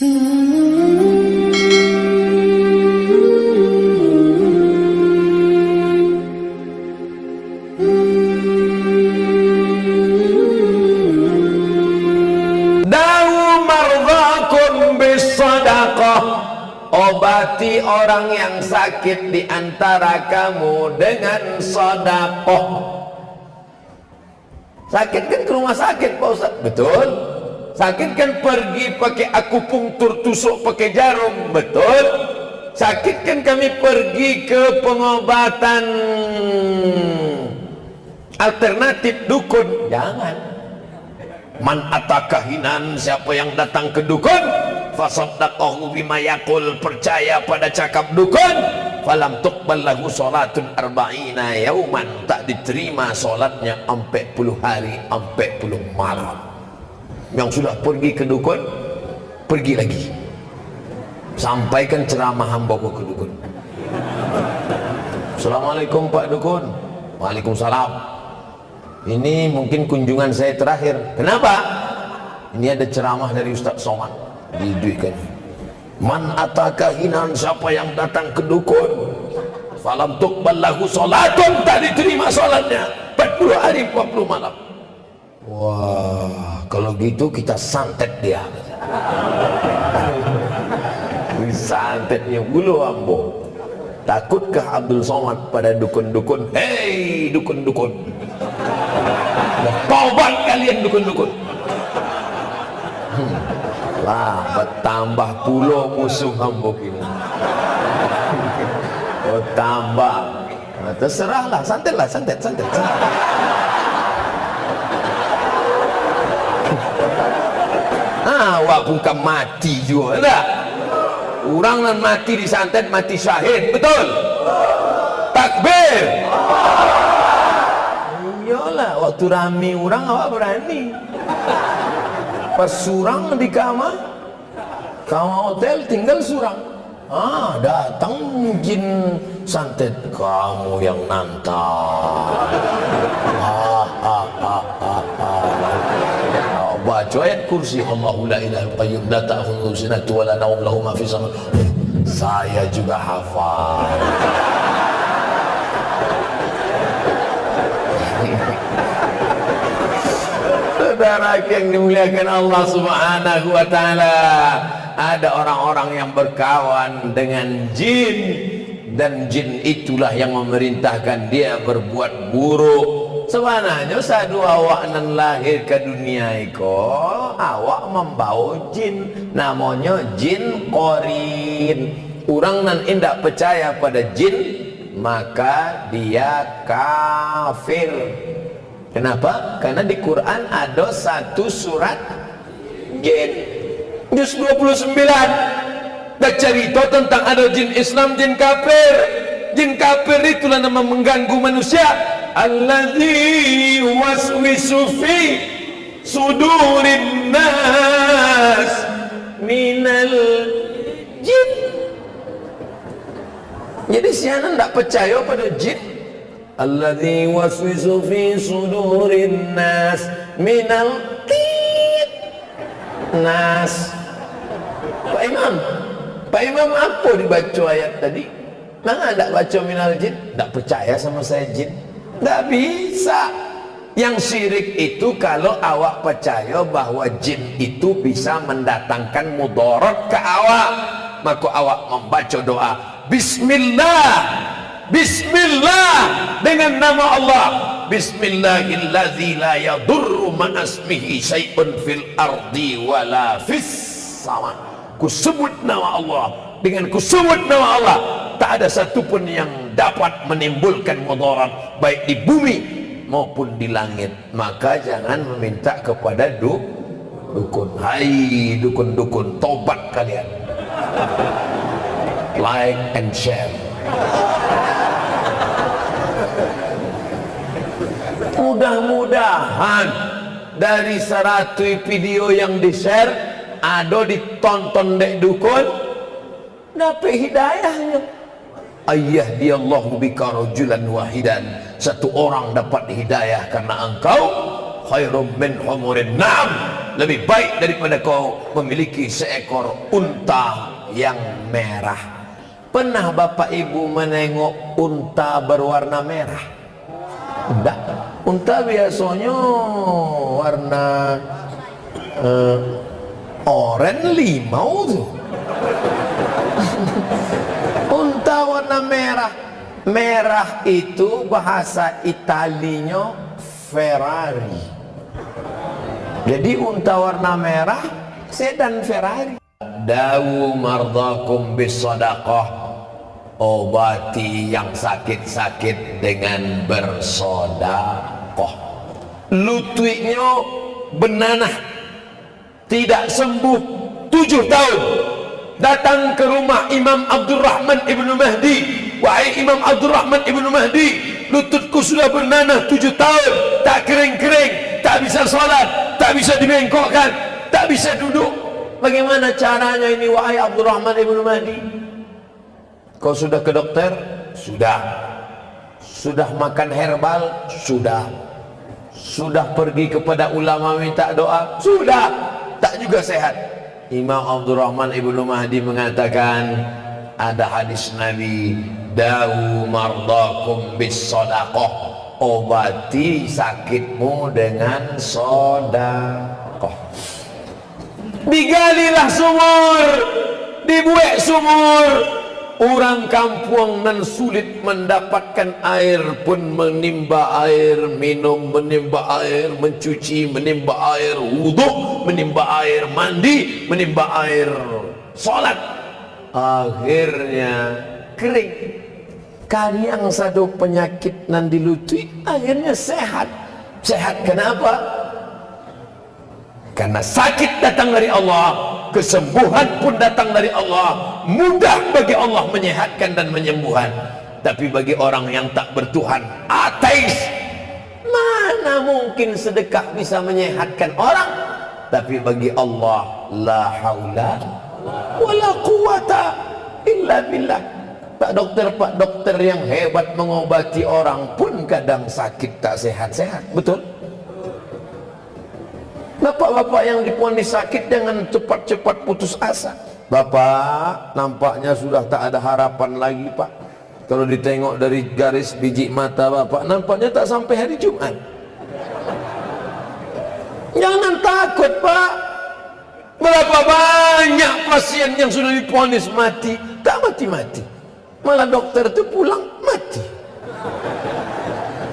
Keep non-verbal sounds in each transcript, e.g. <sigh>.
obati orang yang sakit di antara kamu dengan sodakoh sakit kan ke rumah sakit Pak Ustaz? Betul sakit kan pergi pakai akupunktur tusuk pakai jarum betul? Sakit kan kami pergi ke pengobatan alternatif dukun. Jangan. Man atakahinan siapa yang datang ke dukun? Fasaddaqahu bima yaqul percaya pada cakap dukun. Falam tuqbal lahu salatun arba'ina yauman tak diterima solatnya 40 hari 40 malam yang sudah pergi ke dukun pergi lagi. Sampaikan ceramah hamba ke dukun. Assalamualaikum Pak Dukun. Waalaikumsalam. Ini mungkin kunjungan saya terakhir. Kenapa? ini ada ceramah dari Ustaz Somad. Diduitkan. Man atakahinan siapa yang datang ke dukun? Falam tuqbal lahu salatun tak diterima salatnya 40 hari 40 malam. Wah kalau gitu kita santet dia. Santetnya bulu ambo. Takutkah Abdul Somad pada dukun-dukun? Hei dukun-dukun. Taubat kalian dukun-dukun. Hmm. Lah bertambah puluh musuh hamba kini bertambah. Terserahlah santetlah santet santet, santet. Awak bukan mati juga tak? Orang nan mati di santet mati syahid betul? Takbir! Iyalah waktu rami orang awak berani. Pas surang di kamar kamar hotel tinggal surang. Ah datang jin santet kamu yang nantar. Ah, ah, baca ayat kursi. Allahu la ilaha qayyum la ta'khudhuhu sinatun wa la nawm lahu ma fi sama. Saya juga hafal. Saudara yang dimuliakan Allah subhanahu wa ta'ala ada orang-orang yang berkawan dengan jin dan jin itulah yang memerintahkan dia berbuat buruk sebenarnya satu awak nan lahir ke dunia iko awak membawa jin. Namanya jin korin orang nan indak percaya pada jin maka dia kafir. Kenapa? Karena di Quran ada satu surat jin. Juz 29 Dan cerita tentang ada jin Islam, jin kafir. Jin kafir itulah nama mengganggu manusia Alladhi waswisu fi sudurin nas Minal jin Jadi siapa tidak percaya pada jin? alladhi waswisu fi sudurin nas minal tit nas. Pak Imam Pak Imam apa dibaca ayat tadi? Mana tak baca minal jin? Tak percaya sama saya jin tak bisa. Yang syirik itu kalau awak percaya bahawa jin itu bisa mendatangkan mudarat ke awak. Maka awak membaca doa Bismillah Bismillah dengan nama Allah. Bismillahillazi la yadurru ma'asmihi syai'un fil ardi wala fis sama. Ku sebut nama Allah. Dengan ku sebut nama Allah tak ada satupun yang dapat menimbulkan mudarat baik di bumi maupun di langit. Maka jangan meminta kepada du dukun. Hai dukun-dukun tobat kalian. Like and share. Mudah-mudahan dari seratus video yang di share ada ditonton dek dukun. Dapat hidayahnya ayah dia Allah bika rajulan wahidan. Satu orang dapat hidayah karena engkau. Khairum min humurin. Nam lebih baik daripada kau memiliki seekor unta yang merah. Pernah bapak ibu menengok unta berwarna merah? Tidak. Unta biasanya warna uh, oranye limau tu. unta <laughs> warna merah. Merah itu bahasa italinya Ferrari. Jadi unta warna merah sedan Ferrari. Dawu mardakum bis sadaqah obati yang sakit-sakit dengan bersodakoh lututnya benanah. Tidak sembuh tujuh tahun datang ke rumah Imam Abdul Rahman Ibn Mahdi. Wahai Imam Abdul Rahman Ibn Mahdi lututku sudah bernanah tujuh tahun. Tak kering-kering tak bisa salat tak bisa dibengkokkan tak bisa duduk. Bagaimana caranya ini wahai Abdul Rahman Ibn Mahdi? Kau sudah ke dokter? sudah. Sudah makan herbal? sudah. Sudah pergi kepada ulama minta doa? sudah. Tak juga sehat Imam Abdul Rahman Ibn Mahdi mengatakan ada hadis Nabi dawu mardakum bis sadaqah. Obati sakitmu dengan sodakoh digalilah sumur dibuat sumur orang kampung nan sulit mendapatkan air pun menimba air minum menimba air mencuci menimba air wuduk menimba air mandi menimba air solat. Akhirnya kering. Kalian satu penyakit nan dilutui akhirnya sehat. Sehat kenapa? Karena sakit datang dari Allah kesembuhan pun datang dari Allah. Mudah bagi Allah menyehatkan dan menyembuhkan. Tapi bagi orang yang tak bertuhan ateis. Mana mungkin sedekah bisa menyehatkan orang? Tapi bagi Allah la haula wala quwata illa billah. Pak dokter, Pak dokter yang hebat mengobati orang pun kadang sakit tak sehat-sehat. Betul? Bapak-bapak yang diponis sakit dengan cepat-cepat putus asa. Bapak, nampaknya sudah tak ada harapan lagi, Pak. Kalau ditengok dari garis biji mata Bapak, nampaknya tak sampai hari Jumat. Jangan takut, Pak. Berapa banyak pasien yang sudah diponis mati, tak mati-mati. Malah dokter itu pulang mati.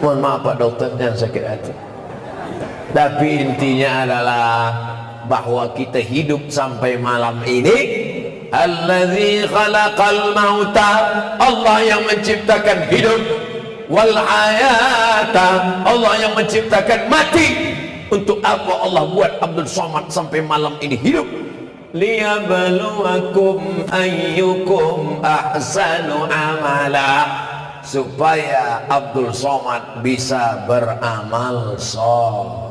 Mohon maaf Pak dokter, yang sakit hati tapi intinya adalah bahwa kita hidup sampai malam ini allazi khalaqal mauta. Allah yang menciptakan hidup wal hayata. Allah yang menciptakan mati. Untuk apa Allah buat Abdul Somad sampai malam ini hidup? Liyabluwakum ayyukum ahsanu amala. Supaya Abdul Somad bisa beramal soleh.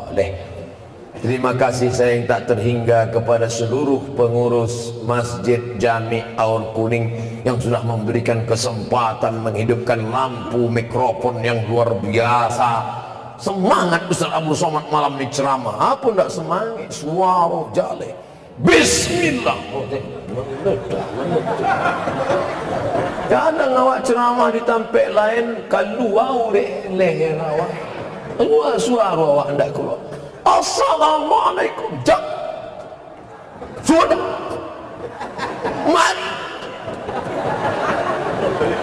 Terima kasih saya yang tak terhingga kepada seluruh pengurus Masjid Jami Aur Kuning yang sudah memberikan kesempatan menghidupkan lampu mikrofon yang luar biasa. Semangat Ustaz Abdul Somad malam ini ceramah. Apa tidak semangat? Suara jale. Bismillah. Meledak. Kadang awak ceramah di tempat lain Keluar oleh leher awak Keluar suara awak tidak keluar. Assalamualaikum. Jak Sudah Mari.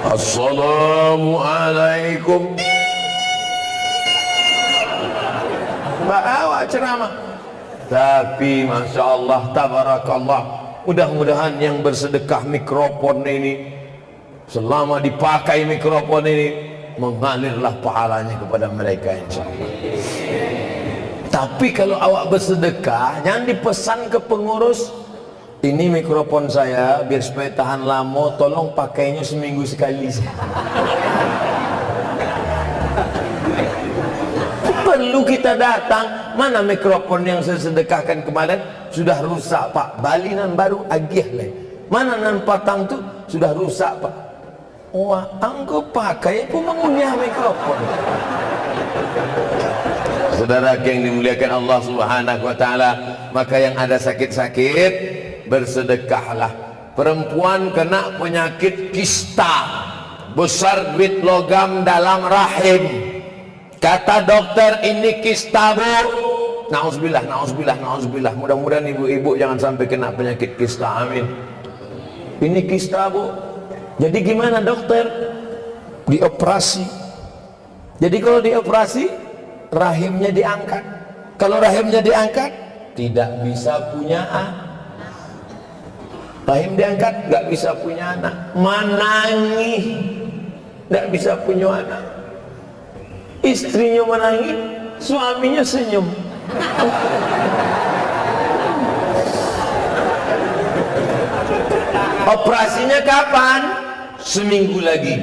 Assalamualaikum. Mbak awak ceramah. Tapi Masya Allah Tabarakallah. Mudah-mudahan yang bersedekah mikrofon ini selama dipakai mikrofon ini mengalirlah pahalanya kepada mereka insyaallah tapi kalau awak bersedekah jangan dipesan ke pengurus ini mikrofon saya biar supaya tahan lama tolong pakainya seminggu sekali. <laughs> Perlu kita datang. Mana mikrofon yang saya sedekahkan kemarin? Sudah rusak pak. Balinan baru agih lah mana nan patang tu? Sudah rusak pak Wah, anggo pakai pun mengunyah mikrofon. Saudara yang dimuliakan Allah Subhanahu wa taala, maka yang ada sakit-sakit bersedekahlah. Perempuan kena penyakit kista besar duit logam dalam rahim. Kata dokter ini kista bu. Na'udzubillah, na'udzubillah, na'udzubillah mudah-mudahan ibu-ibu jangan sampai kena penyakit kista, amin. Ini kista bu jadi gimana dokter? Dioperasi. Jadi kalau dioperasi rahimnya diangkat. Kalau rahimnya diangkat tidak bisa punya anak. Rahim diangkat nggak bisa punya anak. Menangis tidak bisa punya anak. Istrinya menangis suaminya senyum. <laughs> Operasinya kapan? Seminggu lagi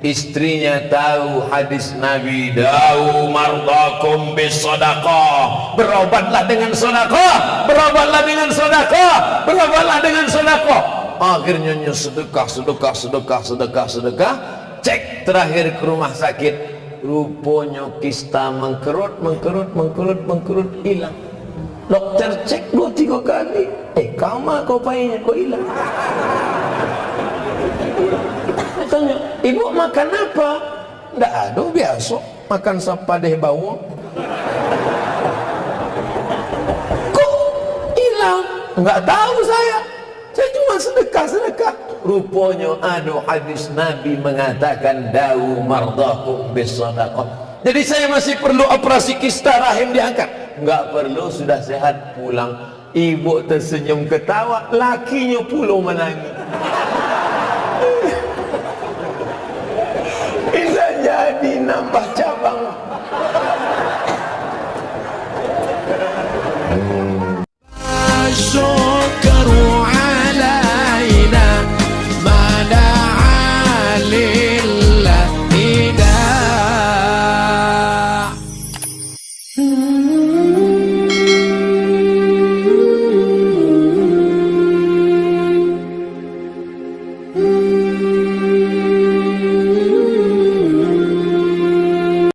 istrinya tahu hadis Nabi Dawu mardakum bisadaqah berobatlah dengan sadaqah berobatlah dengan sadaqah berobatlah dengan sadaqah. Akhirnya sedekah sedekah sedekah sedekah sedekah. Cek terakhir ke rumah sakit. Rupanya kista mengkerut mengkerut mengkerut mengkerut hilang. Dokter cek dua tiga kali. Eh kama kau payahnya kau hilang tanya ibu makan apa? Tidak ada biasa. Makan sapadeh bawang kok hilang? Enggak tahu saya. Saya cuma sedekah sedekah rupanya ada hadis Nabi mengatakan dawu mardakum bisadaqah jadi saya masih perlu operasi kista rahim diangkat. Enggak perlu sudah sehat pulang. Ibu tersenyum ketawa lakinya pula menangis bisa jadi nambah